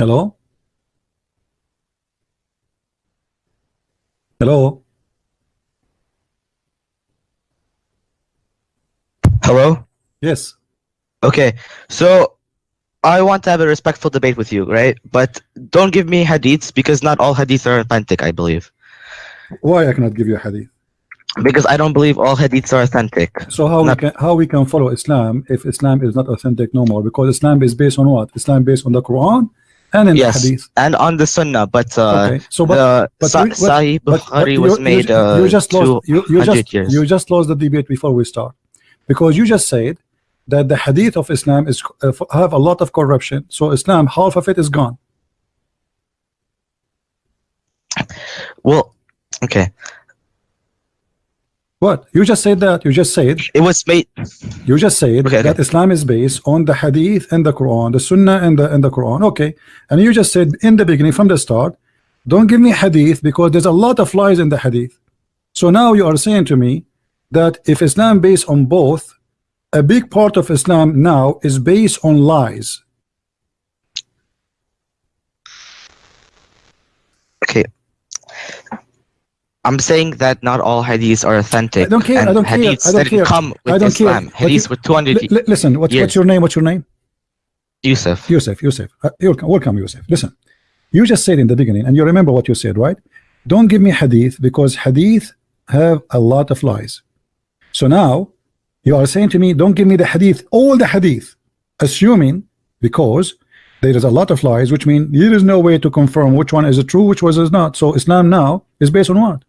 Hello? Hello? Hello? Yes. Okay, so I want to have a respectful debate with you, right? But don't give me hadiths because not all hadiths are authentic, I believe. Why I cannot give you a hadith? Because I don't believe all hadiths are authentic. So how Not- we can how we can follow Islam if Islam is not authentic no more? Because Islam is based on what? Islam based on the Quran and in Yes, the hadith. and on the Sunnah, but uh, Okay. So but the but Sa- Sahih Bukhari you- was made you, uh, just lost you, you just years. you just lost the debate before we start because you just said that the hadith of Islam is uh, have a lot of corruption so Islam half of it is gone well, okay, what? You just said that. You just said. It was made. you just said Okay, okay. that Islam is based on the hadith and the Quran the Sunnah and the and the Quran. Okay. And you just said in the beginning from the start don't give me hadith because there's a lot of lies in the hadith. So now you are saying to me that if Islam based on both a big part of Islam now is based on lies Okay. I'm saying that not all hadiths are authentic. I don't care, I and don't care, hadiths I don't care, come with I don't Islam. but Hadiths you- were 200 Li- li- listen what's, Yes. what's your name what's your name Yusuf. Yusuf, Yusuf, uh, welcome, welcome, Yusuf. Listen, you just said in the beginning, and you remember what you said, right? Don't give me hadith because hadith have a lot of lies. So now you are saying to me, don't give me the hadith, all the hadith, assuming because there is a lot of lies, which means there is no way to confirm which one is true, which one is not. So Islam now is based on what?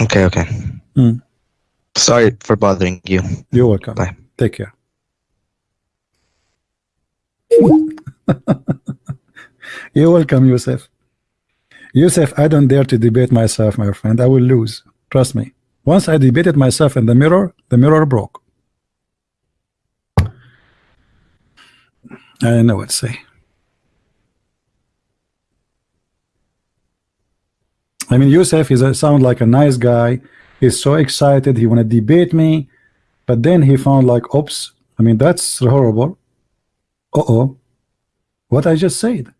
Okay, okay. Hmm. Sorry for bothering you. You're welcome. Bye. Take care. You're welcome, Yusuf. Yusuf, I don't dare to debate myself, my friend. I will lose. Trust me. Once I debated myself in the mirror, the mirror broke. I don't know what to say. I mean, Yusuf is a, sound like a nice guy. He's so excited. He want to debate me, but then he found like, oops. I mean, that's horrible. Uh oh, what I just said.